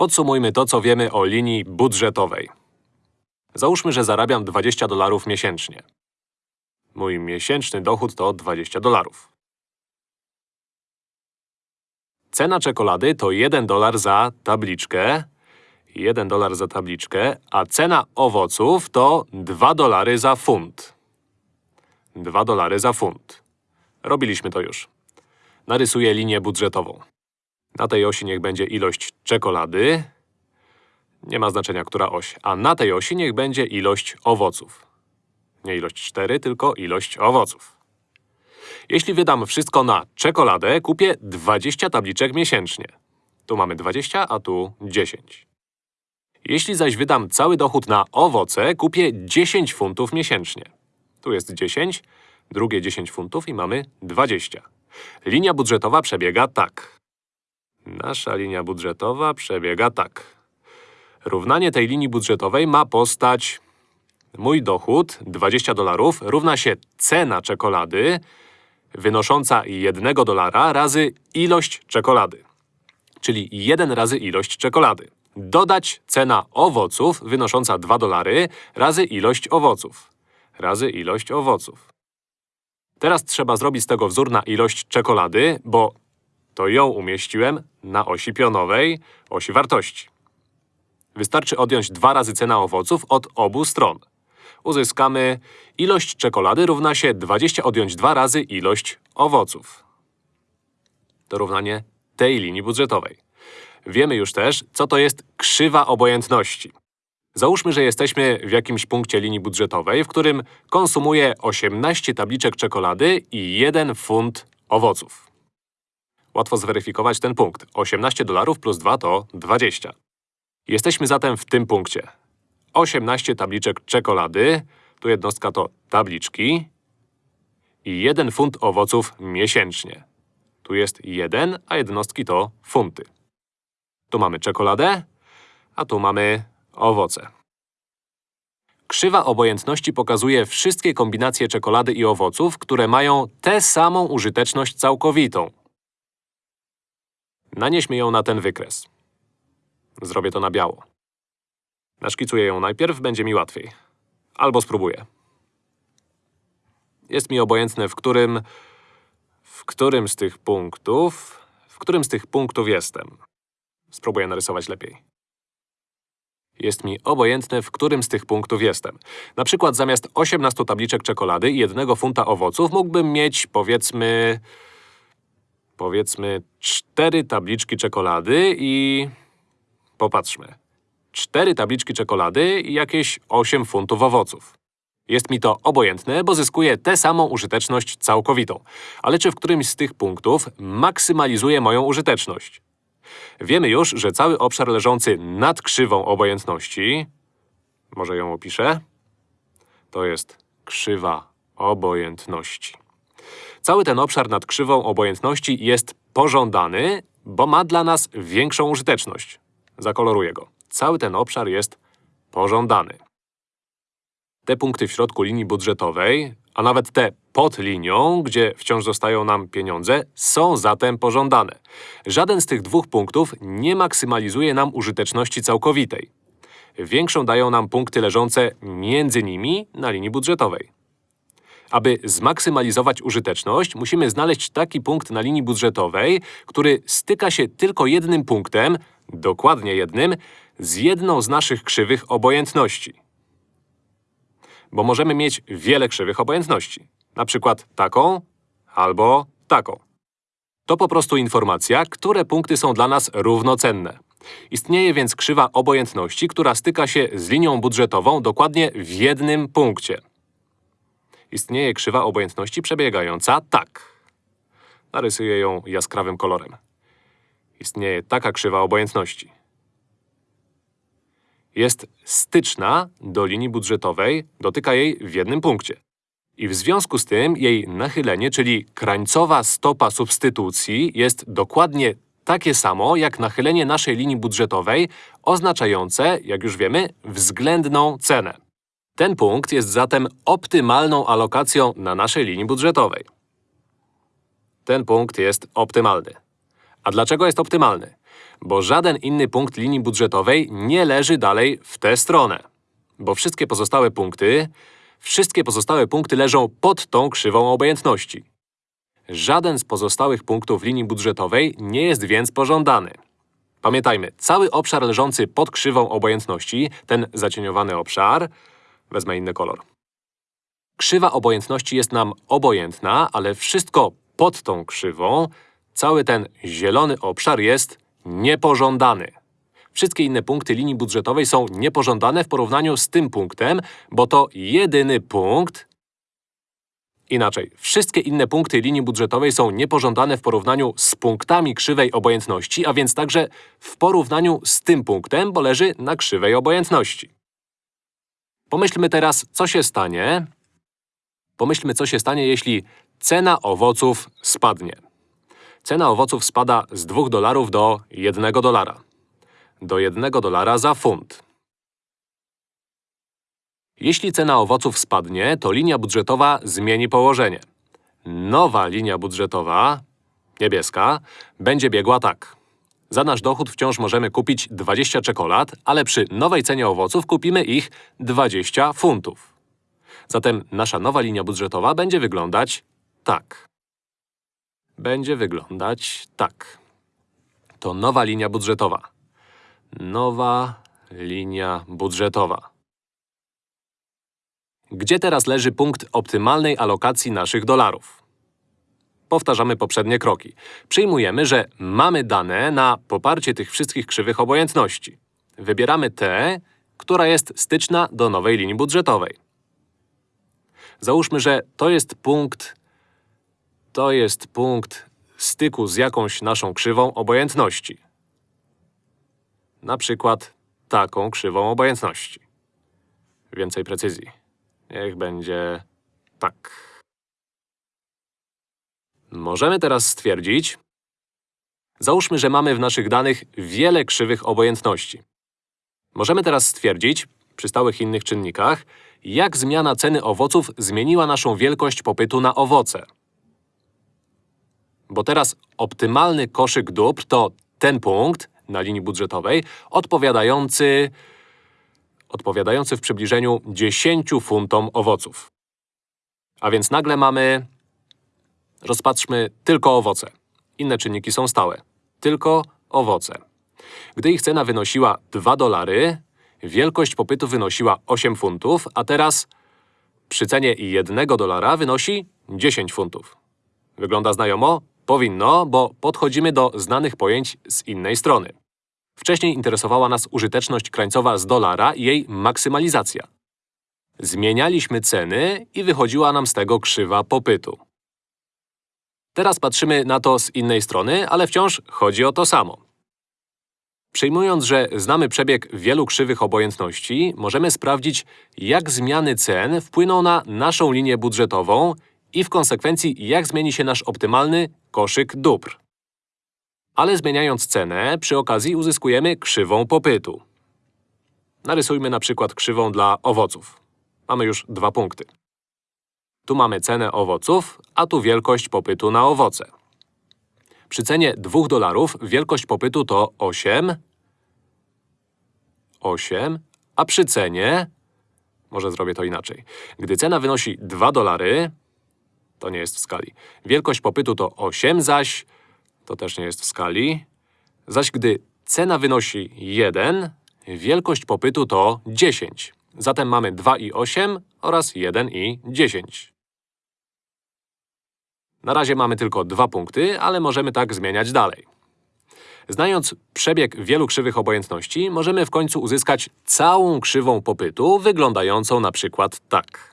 Podsumujmy to, co wiemy o linii budżetowej. Załóżmy, że zarabiam 20 dolarów miesięcznie. Mój miesięczny dochód to 20 dolarów. Cena czekolady to 1 dolar za tabliczkę, 1 dolar za tabliczkę, a cena owoców to 2 dolary za funt. 2 dolary za funt. Robiliśmy to już. Narysuję linię budżetową. Na tej osi niech będzie ilość czekolady. Nie ma znaczenia, która oś. A na tej osi niech będzie ilość owoców. Nie ilość 4, tylko ilość owoców. Jeśli wydam wszystko na czekoladę, kupię 20 tabliczek miesięcznie. Tu mamy 20, a tu 10. Jeśli zaś wydam cały dochód na owoce, kupię 10 funtów miesięcznie. Tu jest 10, drugie 10 funtów i mamy 20. Linia budżetowa przebiega tak. Nasza linia budżetowa przebiega tak. Równanie tej linii budżetowej ma postać mój dochód 20 dolarów równa się cena czekolady wynosząca 1 dolara razy ilość czekolady. Czyli 1 razy ilość czekolady. Dodać cena owoców wynosząca 2 dolary razy ilość owoców. Razy ilość owoców. Teraz trzeba zrobić z tego wzór na ilość czekolady, bo to ją umieściłem na osi pionowej, osi wartości. Wystarczy odjąć 2 razy cena owoców od obu stron. Uzyskamy ilość czekolady równa się 20 odjąć 2 razy ilość owoców. To równanie tej linii budżetowej. Wiemy już też, co to jest krzywa obojętności. Załóżmy, że jesteśmy w jakimś punkcie linii budżetowej, w którym konsumuję 18 tabliczek czekolady i 1 funt owoców. Łatwo zweryfikować ten punkt. 18 dolarów plus 2 to 20. Jesteśmy zatem w tym punkcie. 18 tabliczek czekolady, tu jednostka to tabliczki i 1 funt owoców miesięcznie. Tu jest 1, a jednostki to funty. Tu mamy czekoladę, a tu mamy owoce. Krzywa obojętności pokazuje wszystkie kombinacje czekolady i owoców, które mają tę samą użyteczność całkowitą. Nanieśmy ją na ten wykres. Zrobię to na biało. Naszkicuję ją najpierw, będzie mi łatwiej. Albo spróbuję. Jest mi obojętne, w którym… w którym z tych punktów… w którym z tych punktów jestem. Spróbuję narysować lepiej. Jest mi obojętne, w którym z tych punktów jestem. Na przykład zamiast 18 tabliczek czekolady i jednego funta owoców mógłbym mieć, powiedzmy… powiedzmy, cztery tabliczki czekolady i… Popatrzmy. Cztery tabliczki czekolady i jakieś 8 funtów owoców. Jest mi to obojętne, bo zyskuję tę samą użyteczność całkowitą. Ale czy w którymś z tych punktów maksymalizuję moją użyteczność? Wiemy już, że cały obszar leżący nad krzywą obojętności… Może ją opiszę? To jest krzywa obojętności. Cały ten obszar nad krzywą obojętności jest pożądany, bo ma dla nas większą użyteczność. Zakoloruję go. Cały ten obszar jest pożądany. Te punkty w środku linii budżetowej, a nawet te pod linią, gdzie wciąż zostają nam pieniądze, są zatem pożądane. Żaden z tych dwóch punktów nie maksymalizuje nam użyteczności całkowitej. Większą dają nam punkty leżące między nimi na linii budżetowej. Aby zmaksymalizować użyteczność, musimy znaleźć taki punkt na linii budżetowej, który styka się tylko jednym punktem, dokładnie jednym, z jedną z naszych krzywych obojętności. Bo możemy mieć wiele krzywych obojętności. Na przykład taką albo taką. To po prostu informacja, które punkty są dla nas równocenne. Istnieje więc krzywa obojętności, która styka się z linią budżetową dokładnie w jednym punkcie. Istnieje krzywa obojętności przebiegająca tak. Narysuję ją jaskrawym kolorem. Istnieje taka krzywa obojętności. Jest styczna do linii budżetowej, dotyka jej w jednym punkcie. I w związku z tym jej nachylenie, czyli krańcowa stopa substytucji jest dokładnie takie samo jak nachylenie naszej linii budżetowej, oznaczające, jak już wiemy, względną cenę. Ten punkt jest zatem optymalną alokacją na naszej linii budżetowej. Ten punkt jest optymalny. A dlaczego jest optymalny? bo żaden inny punkt linii budżetowej nie leży dalej w tę stronę. Bo wszystkie pozostałe punkty, wszystkie pozostałe punkty leżą pod tą krzywą obojętności. Żaden z pozostałych punktów linii budżetowej nie jest więc pożądany. Pamiętajmy, cały obszar leżący pod krzywą obojętności, ten zacieniowany obszar, wezmę inny kolor. Krzywa obojętności jest nam obojętna, ale wszystko pod tą krzywą, cały ten zielony obszar jest niepożądany. Wszystkie inne punkty linii budżetowej są niepożądane w porównaniu z tym punktem, bo to jedyny punkt, Inaczej, wszystkie inne punkty linii budżetowej są niepożądane w porównaniu z punktami krzywej obojętności, a więc także w porównaniu z tym punktem, bo leży na krzywej obojętności. Pomyślmy teraz, co się stanie. Pomyślmy, co się stanie, jeśli cena owoców spadnie. Cena owoców spada z 2 dolarów do 1 dolara. Do 1 dolara za funt. Jeśli cena owoców spadnie, to linia budżetowa zmieni położenie. Nowa linia budżetowa, niebieska, będzie biegła tak. Za nasz dochód wciąż możemy kupić 20 czekolad, ale przy nowej cenie owoców kupimy ich 20 funtów. Zatem nasza nowa linia budżetowa będzie wyglądać tak. Będzie wyglądać tak. To nowa linia budżetowa. Nowa linia budżetowa. Gdzie teraz leży punkt optymalnej alokacji naszych dolarów? Powtarzamy poprzednie kroki. Przyjmujemy, że mamy dane na poparcie tych wszystkich krzywych obojętności. Wybieramy tę, która jest styczna do nowej linii budżetowej. Załóżmy, że to jest punkt… To jest punkt styku z jakąś naszą krzywą obojętności. Na przykład taką krzywą obojętności. Więcej precyzji. Niech będzie tak. Możemy teraz stwierdzić… Załóżmy, że mamy w naszych danych wiele krzywych obojętności. Możemy teraz stwierdzić, przy stałych innych czynnikach, jak zmiana ceny owoców zmieniła naszą wielkość popytu na owoce. Bo teraz optymalny koszyk dóbr to ten punkt na linii budżetowej odpowiadający odpowiadający w przybliżeniu 10 funtom owoców. A więc nagle mamy… Rozpatrzmy tylko owoce. Inne czynniki są stałe. Tylko owoce. Gdy ich cena wynosiła 2 dolary, wielkość popytu wynosiła 8 funtów, a teraz przy cenie 1 dolara wynosi 10 funtów. Wygląda znajomo? Powinno, bo podchodzimy do znanych pojęć z innej strony. Wcześniej interesowała nas użyteczność krańcowa z dolara i jej maksymalizacja. Zmienialiśmy ceny i wychodziła nam z tego krzywa popytu. Teraz patrzymy na to z innej strony, ale wciąż chodzi o to samo. Przyjmując, że znamy przebieg wielu krzywych obojętności, możemy sprawdzić, jak zmiany cen wpłyną na naszą linię budżetową i w konsekwencji, jak zmieni się nasz optymalny koszyk dóbr ale zmieniając cenę, przy okazji uzyskujemy krzywą popytu. Narysujmy na przykład krzywą dla owoców. Mamy już dwa punkty. Tu mamy cenę owoców, a tu wielkość popytu na owoce. Przy cenie 2 dolarów wielkość popytu to 8, 8, a przy cenie… Może zrobię to inaczej. Gdy cena wynosi 2 dolary, to nie jest w skali. Wielkość popytu to 8, zaś to też nie jest w skali. Zaś gdy cena wynosi 1, wielkość popytu to 10. Zatem mamy 2 i 8 oraz 1 i 10. Na razie mamy tylko dwa punkty, ale możemy tak zmieniać dalej. Znając przebieg wielu krzywych obojętności, możemy w końcu uzyskać całą krzywą popytu, wyglądającą na przykład tak.